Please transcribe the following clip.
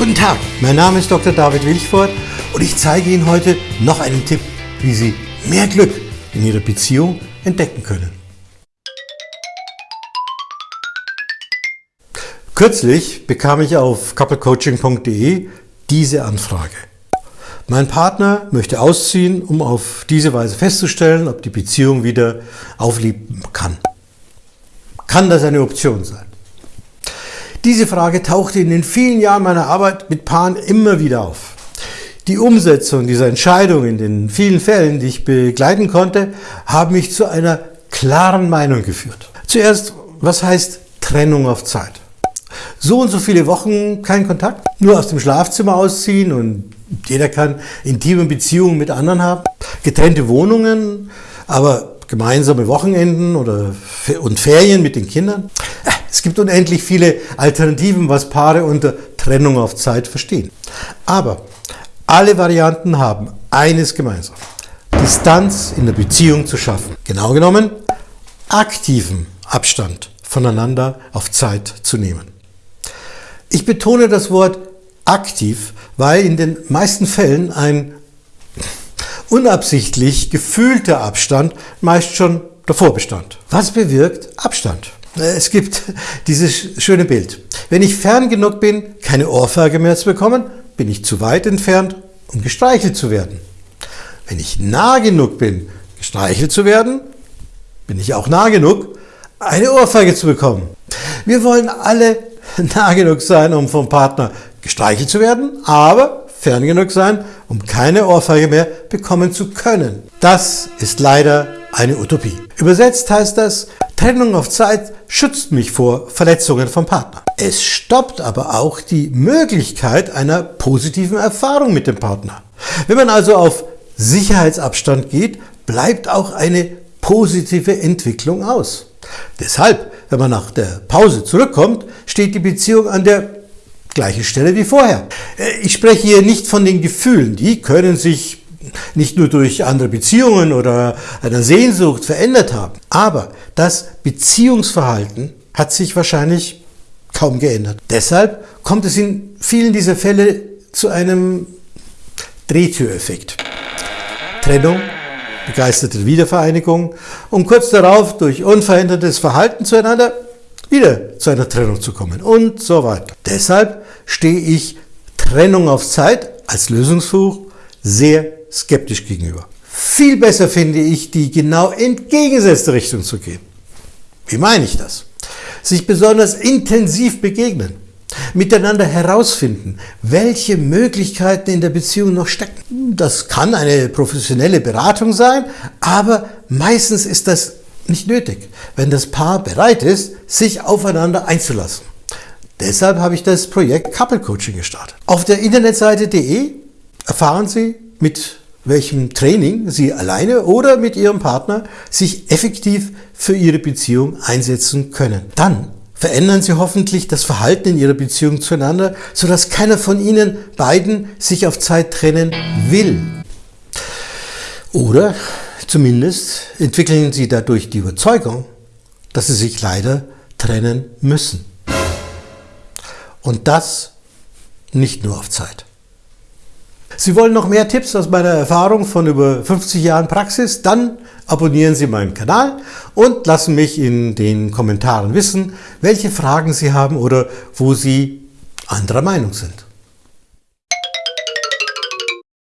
Guten Tag, mein Name ist Dr. David Wilchford und ich zeige Ihnen heute noch einen Tipp, wie Sie mehr Glück in Ihrer Beziehung entdecken können. Kürzlich bekam ich auf couplecoaching.de diese Anfrage. Mein Partner möchte ausziehen, um auf diese Weise festzustellen, ob die Beziehung wieder aufleben kann. Kann das eine Option sein? Diese Frage tauchte in den vielen Jahren meiner Arbeit mit Paaren immer wieder auf. Die Umsetzung dieser Entscheidung in den vielen Fällen, die ich begleiten konnte, haben mich zu einer klaren Meinung geführt. Zuerst, was heißt Trennung auf Zeit? So und so viele Wochen kein Kontakt, nur aus dem Schlafzimmer ausziehen und jeder kann intime Beziehungen mit anderen haben, getrennte Wohnungen, aber gemeinsame Wochenenden oder und Ferien mit den Kindern. Es gibt unendlich viele Alternativen, was Paare unter Trennung auf Zeit verstehen. Aber alle Varianten haben eines gemeinsam. Distanz in der Beziehung zu schaffen. Genau genommen, aktiven Abstand voneinander auf Zeit zu nehmen. Ich betone das Wort aktiv, weil in den meisten Fällen ein unabsichtlich gefühlter Abstand meist schon davor bestand. Was bewirkt Abstand? Äh, es gibt dieses schöne Bild. Wenn ich fern genug bin, keine Ohrfeige mehr zu bekommen, bin ich zu weit entfernt, um gestreichelt zu werden. Wenn ich nah genug bin, gestreichelt zu werden, bin ich auch nah genug, eine Ohrfeige zu bekommen. Wir wollen alle nah genug sein, um vom Partner gestreichelt zu werden, aber fern genug sein, um keine Ohrfeige mehr bekommen zu können. Das ist leider eine Utopie. Übersetzt heißt das, Trennung auf Zeit schützt mich vor Verletzungen vom Partner. Es stoppt aber auch die Möglichkeit einer positiven Erfahrung mit dem Partner. Wenn man also auf Sicherheitsabstand geht, bleibt auch eine positive Entwicklung aus. Deshalb, wenn man nach der Pause zurückkommt, steht die Beziehung an der gleichen Stelle wie vorher. Äh, ich spreche hier nicht von den Gefühlen, die können sich nicht nur durch andere Beziehungen oder einer Sehnsucht verändert haben, aber das Beziehungsverhalten hat sich wahrscheinlich kaum geändert. Deshalb kommt es in vielen dieser Fälle zu einem Drehtüreffekt. Trennung, begeisterte Wiedervereinigung, um kurz darauf durch unverändertes Verhalten zueinander wieder zu einer Trennung zu kommen und so weiter. Deshalb stehe ich Trennung auf Zeit als Lösungsversuch sehr skeptisch gegenüber. Viel besser finde ich, die genau entgegengesetzte Richtung zu gehen. Wie meine ich das? Sich besonders intensiv begegnen, miteinander herausfinden, welche Möglichkeiten in der Beziehung noch stecken. Das kann eine professionelle Beratung sein, aber meistens ist das nicht nötig, wenn das Paar bereit ist, sich aufeinander einzulassen. Deshalb habe ich das Projekt Couple Coaching gestartet. Auf der Internetseite.de erfahren Sie, mit welchem Training Sie alleine oder mit Ihrem Partner sich effektiv für Ihre Beziehung einsetzen können. Dann verändern Sie hoffentlich das Verhalten in Ihrer Beziehung zueinander, sodass keiner von Ihnen beiden sich auf Zeit trennen will. Oder zumindest entwickeln Sie dadurch die Überzeugung, dass Sie sich leider trennen müssen. Und das nicht nur auf Zeit. Sie wollen noch mehr Tipps aus meiner Erfahrung von über 50 Jahren Praxis? Dann abonnieren Sie meinen Kanal und lassen mich in den Kommentaren wissen, welche Fragen Sie haben oder wo Sie anderer Meinung sind.